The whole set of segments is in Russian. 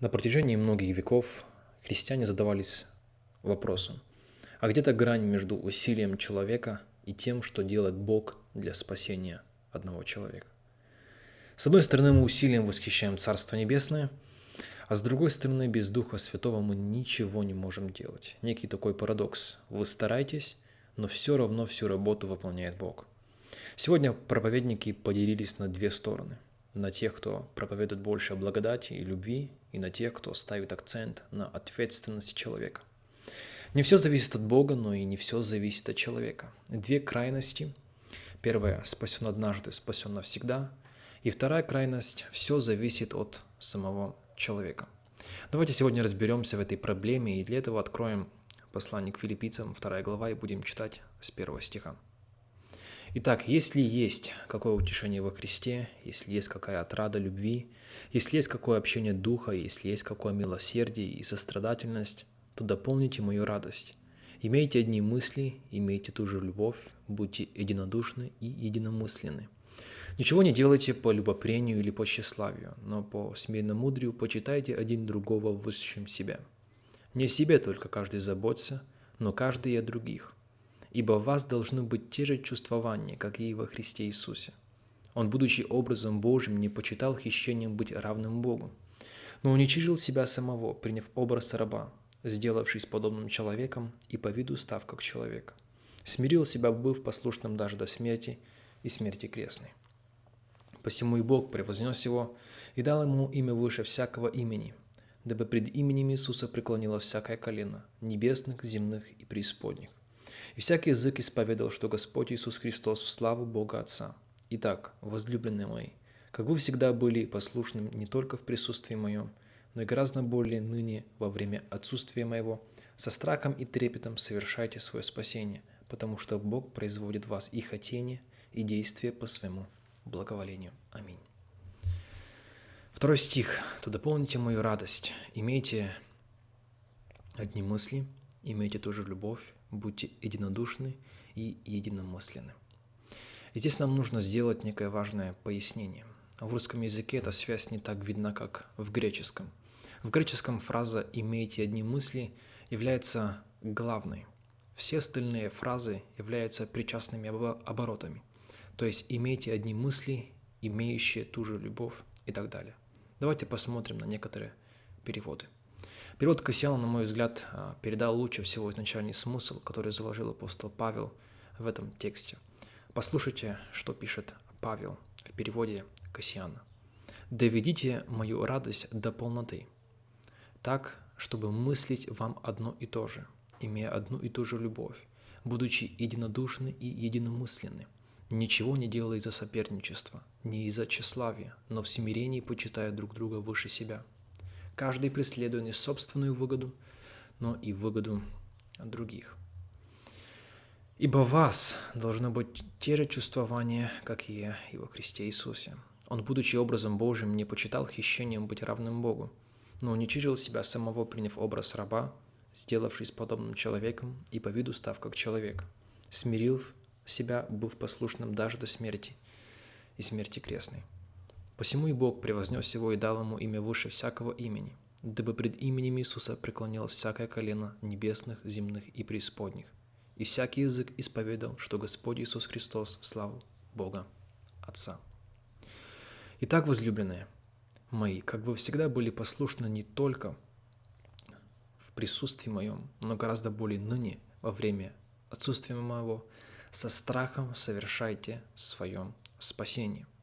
На протяжении многих веков христиане задавались вопросом, а где-то грань между усилием человека и тем, что делает Бог для спасения одного человека. С одной стороны, мы усилием восхищаем Царство Небесное, а с другой стороны, без Духа Святого мы ничего не можем делать. Некий такой парадокс. Вы стараетесь, но все равно всю работу выполняет Бог. Сегодня проповедники поделились на две стороны – на тех, кто проповедует больше благодати и любви, и на тех, кто ставит акцент на ответственности человека. Не все зависит от Бога, но и не все зависит от человека. Две крайности. Первая – спасен однажды, спасен навсегда. И вторая крайность – все зависит от самого человека. Давайте сегодня разберемся в этой проблеме, и для этого откроем послание к филиппийцам, 2 глава, и будем читать с первого стиха. Итак, если есть какое утешение во Христе, если есть какая отрада любви, если есть какое общение Духа, если есть какое милосердие и сострадательность, то дополните мою радость. Имейте одни мысли, имейте ту же любовь, будьте единодушны и единомысленны. Ничего не делайте по любопрению или по тщеславию, но по смиренно-мудрию почитайте один другого высшим себя. Не себе только каждый заботится, но каждый и о других – ибо в вас должны быть те же чувствования, как и во Христе Иисусе. Он, будучи образом Божьим, не почитал хищением быть равным Богу, но уничижил себя самого, приняв образ раба, сделавшись подобным человеком и по виду став как человек. Смирил себя, быв послушным даже до смерти и смерти крестной. Посему и Бог превознес его и дал ему имя выше всякого имени, дабы пред именем Иисуса преклонилось всякое колено, небесных, земных и преисподних и всякий язык исповедал, что Господь Иисус Христос в славу Бога Отца. Итак, возлюбленные мои, как вы всегда были послушным не только в присутствии моем, но и гораздо более ныне во время отсутствия моего, со страхом и трепетом совершайте свое спасение, потому что Бог производит в вас и хотение, и действие по своему благоволению. Аминь. Второй стих. «То дополните мою радость, имейте одни мысли, имейте ту же любовь, будьте единодушны и единомысленны. Здесь нам нужно сделать некое важное пояснение. В русском языке эта связь не так видна, как в греческом. В греческом фраза «имейте одни мысли» является главной. Все остальные фразы являются причастными оборотами. То есть «имейте одни мысли», «имеющие ту же любовь» и так далее. Давайте посмотрим на некоторые переводы. Перевод Кассиана, на мой взгляд, а, передал лучше всего изначальный смысл, который заложил апостол Павел в этом тексте. Послушайте, что пишет Павел в переводе Кассиана. «Доведите мою радость до полноты, так, чтобы мыслить вам одно и то же, имея одну и ту же любовь, будучи единодушны и единомысленны, ничего не делая из-за соперничества, не из-за тщеславия, но в смирении почитая друг друга выше себя» каждый преследуя не собственную выгоду, но и выгоду других. Ибо вас должно быть те же чувствования, как и во Христе Иисусе. Он, будучи образом Божьим, не почитал хищением быть равным Богу, но уничижил себя самого, приняв образ раба, сделавшись подобным человеком и по виду став как человек, смирил себя, быв послушным даже до смерти и смерти крестной. Посему и Бог превознес его и дал ему имя выше всякого имени, дабы пред именем Иисуса преклонилось всякое колено небесных, земных и преисподних, и всякий язык исповедал, что Господь Иисус Христос в славу Бога Отца. Итак, возлюбленные мои, как вы всегда были послушны не только в присутствии моем, но гораздо более ныне во время отсутствия моего, со страхом совершайте свое спасение –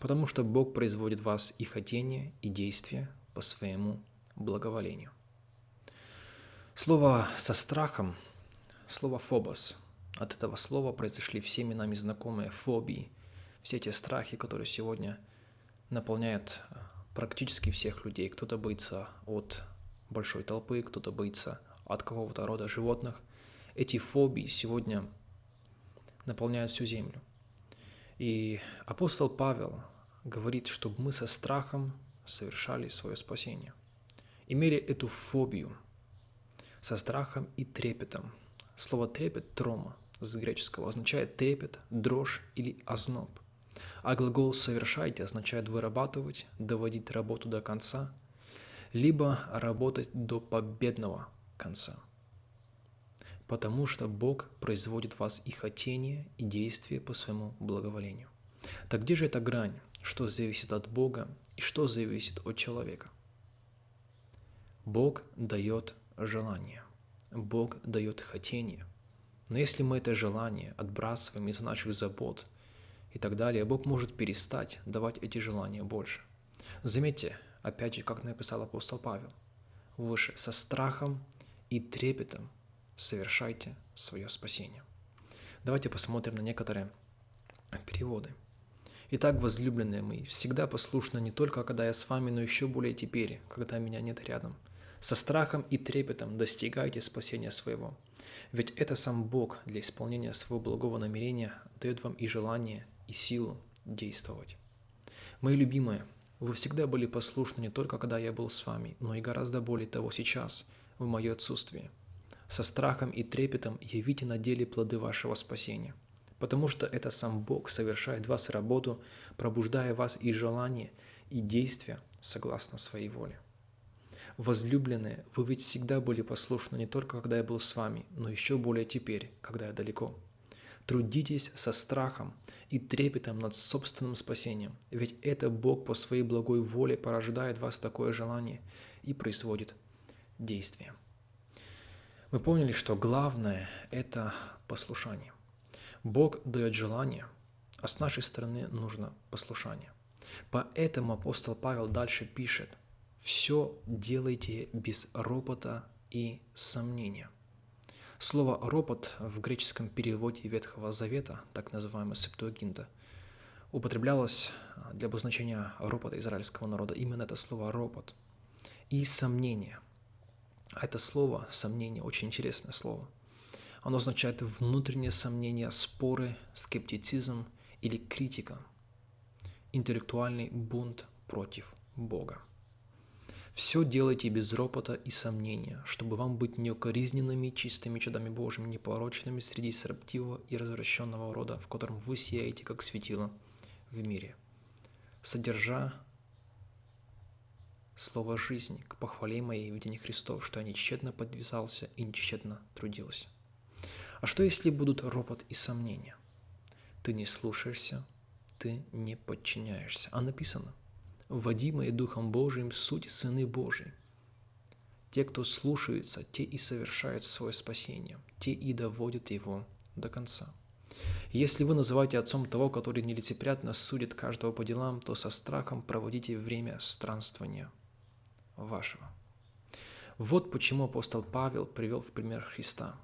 потому что Бог производит в вас и хотение, и действия по своему благоволению. Слово «со страхом» – слово «фобос». От этого слова произошли всеми нами знакомые фобии, все те страхи, которые сегодня наполняют э, практически всех людей. Кто-то боится от большой толпы, кто-то боится от какого-то рода животных. Эти фобии сегодня наполняют всю землю. И апостол Павел говорит, чтобы мы со страхом совершали свое спасение. Имели эту фобию со страхом и трепетом. Слово «трепет» – «трома» с греческого означает трепет, дрожь или озноб. А глагол «совершайте» означает вырабатывать, доводить работу до конца. либо работать до победного конца. Потому что Бог производит в вас и хотение, и действие по своему благоволению. Так где же эта грань, что зависит от Бога и что зависит от человека? Бог дает желание, Бог дает хотение. Но если мы это желание отбрасываем из-за наших забот и так далее, Бог может перестать давать эти желания больше. Заметьте, опять же, как написал апостол Павел, выше, со страхом и трепетом совершайте свое спасение. Давайте посмотрим на некоторые переводы. Итак, возлюбленные мои, всегда послушны не только, когда я с вами, но еще более теперь, когда меня нет рядом. Со страхом и трепетом достигайте спасения своего. Ведь это сам Бог для исполнения своего благого намерения дает вам и желание, и силу действовать. Мои любимые, вы всегда были послушны не только когда я был с вами, но и гораздо более того сейчас, в мое отсутствие. Со страхом и трепетом явите на деле плоды вашего спасения, потому что это сам Бог совершает в вас работу, пробуждая вас и желание, и действия согласно своей воле. Возлюбленные, вы ведь всегда были послушны не только когда я был с вами, но еще более теперь, когда я далеко. Трудитесь со страхом и трепетом над собственным спасением, ведь это Бог по своей благой воле порождает в вас такое желание и производит действие. Мы поняли, что главное – это послушание. Бог дает желание, а с нашей стороны нужно послушание. Поэтому апостол Павел дальше пишет, «Все делайте без ропота и сомнения». Слово «ропот» в греческом переводе Ветхого Завета, так называемый Септуагинта, употреблялось для обозначения ропота израильского народа. Именно это слово «ропот». И сомнение. А это слово «сомнение» очень интересное слово. Оно означает внутреннее сомнение, споры, скептицизм или критика, интеллектуальный бунт против Бога. Все делайте без ропота и сомнения, чтобы вам быть неукоризненными, чистыми чудами Божьими, непорочными среди сраптивого и развращенного рода, в котором вы сияете, как светило в мире, содержа слово жизни к похвале моей в Христов, что я нечетно подвязался и нечетно трудился. А что, если будут ропот и сомнения? Ты не слушаешься, ты не подчиняешься. А написано, водимые Духом Божиим, суть сыны Божии. Те, кто слушаются, те и совершают свое спасение, те и доводят его до конца. Если вы называете отцом того, который нелицеприятно судит каждого по делам, то со страхом проводите время странствования вашего. Вот почему апостол Павел привел в пример Христа.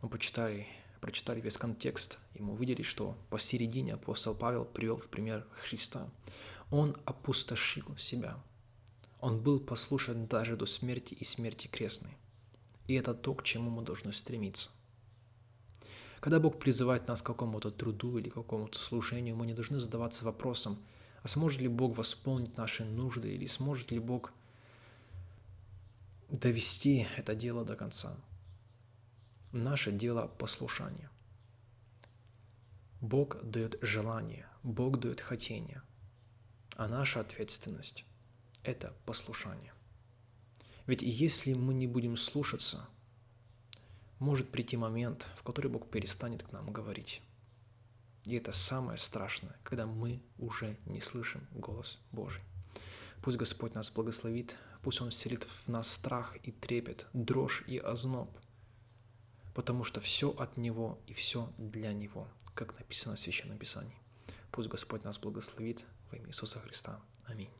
Мы почитали, прочитали весь контекст, и мы увидели, что посередине апостол Павел привел в пример Христа. Он опустошил себя. Он был послушен даже до смерти и смерти крестной. И это то, к чему мы должны стремиться. Когда Бог призывает нас к какому-то труду или какому-то служению, мы не должны задаваться вопросом, а сможет ли Бог восполнить наши нужды или сможет ли Бог довести это дело до конца. Наше дело – послушание. Бог дает желание, Бог дает хотение – а наша ответственность – это послушание. Ведь если мы не будем слушаться, может прийти момент, в который Бог перестанет к нам говорить. И это самое страшное, когда мы уже не слышим голос Божий. Пусть Господь нас благословит, пусть Он вселит в нас страх и трепет, дрожь и озноб, потому что все от Него и все для Него, как написано в Священном Писании. Пусть Господь нас благословит во имя Иисуса Христа. Аминь.